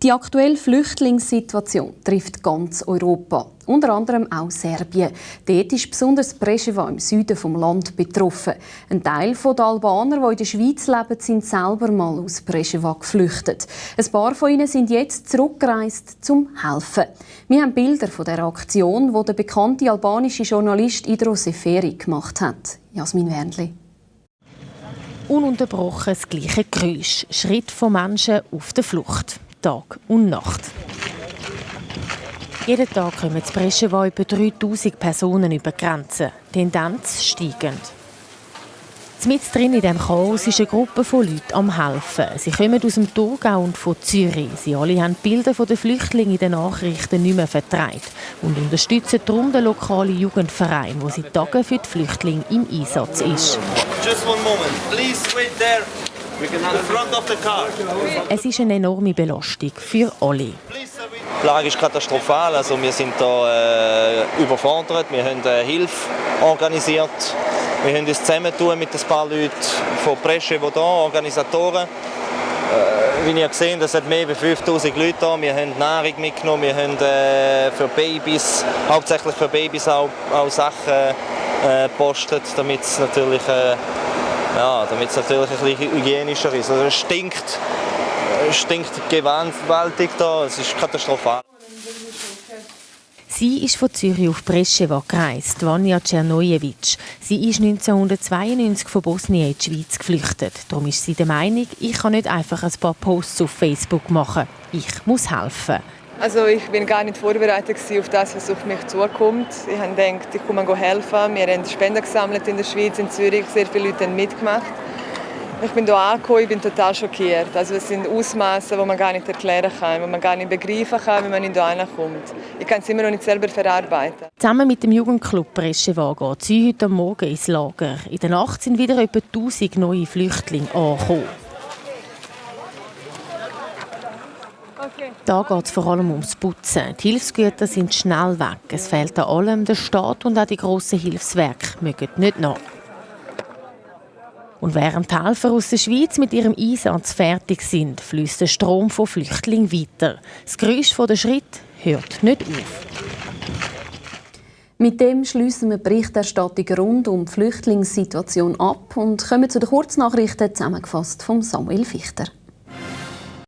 Die aktuelle Flüchtlingssituation trifft ganz Europa, unter anderem auch Serbien. Dort ist besonders Preševa im Süden vom Land betroffen. Ein Teil der Albaner, die in der Schweiz leben, sind selber mal aus Preševa geflüchtet. Ein paar von ihnen sind jetzt zurückgereist zum helfen. Wir haben Bilder von der Aktion, die der bekannte albanische Journalist Idro Seferi gemacht hat. Jasmin Wernli. Ununterbrochen das gleiche Geräusch. Schritt von Menschen auf der Flucht. Tag und Nacht. Jeden Tag kommen zu Breschewa über 3000 Personen über die Grenze. Tendenz steigend. Mit drin in diesem Chaos ist eine Gruppe von Leuten am helfen. Sie kommen aus dem Thurgau und von Zürich. Sie alle haben Bilder der Flüchtlinge in den Nachrichten nicht mehr vertreibt und unterstützen darum den lokalen Jugendverein, wo seit Tagen für die Flüchtlinge im Einsatz ist. Just one moment. Please wait there. Es ist eine enorme Belastung für alle. Die Lage ist katastrophal. Also wir sind da äh, überfordert. Wir haben äh, Hilfe organisiert. Wir haben uns zusammentun mit ein paar Leuten von Presche, die hier, Organisatoren. Äh, wie ihr gesehen es hat mehr als 5000 Leute hier. Wir haben Nahrung mitgenommen, wir haben äh, für Babys, hauptsächlich für Babys auch, auch Sachen äh, gepostet, damit es natürlich äh, ja, damit es natürlich ein bisschen hygienischer ist. Also es stinkt, stinkt gewaltig da, es ist katastrophal. Sie ist von Zürich auf Preševa gereist, Vanja Czernojevic. Sie ist 1992 von Bosnien in die Schweiz geflüchtet. Darum ist sie der Meinung, ich kann nicht einfach ein paar Posts auf Facebook machen. Ich muss helfen. Also ich bin gar nicht vorbereitet auf das, was auf mich zukommt. Ich habe gedacht, ich komme helfen. Wir haben Spenden gesammelt in der Schweiz, in Zürich. Sehr viele Leute haben mitgemacht. Ich bin hier angekommen, ich bin total schockiert. Also es sind Ausmaße, die man gar nicht erklären kann, die man gar nicht begreifen kann, wenn man hier ankommt. Ich kann es immer noch nicht selber verarbeiten. Zusammen mit dem Jugendclub Breschewa geht sie heute Morgen ins Lager. In der Nacht sind wieder etwa 1000 neue Flüchtlinge angekommen. Da geht es vor allem ums Putzen. Die Hilfsgüter sind schnell weg. Es fehlt an allem. Der Staat und auch die grossen Hilfswerke mögen nicht nach. Und während die Helfer aus der Schweiz mit ihrem Einsatz fertig sind, fließt der Strom von Flüchtlingen weiter. Das Geräusch der Schritt hört nicht auf. Mit dem schließen wir die Berichterstattung rund um die Flüchtlingssituation ab und kommen zu den Kurznachrichten zusammengefasst von Samuel Fichter.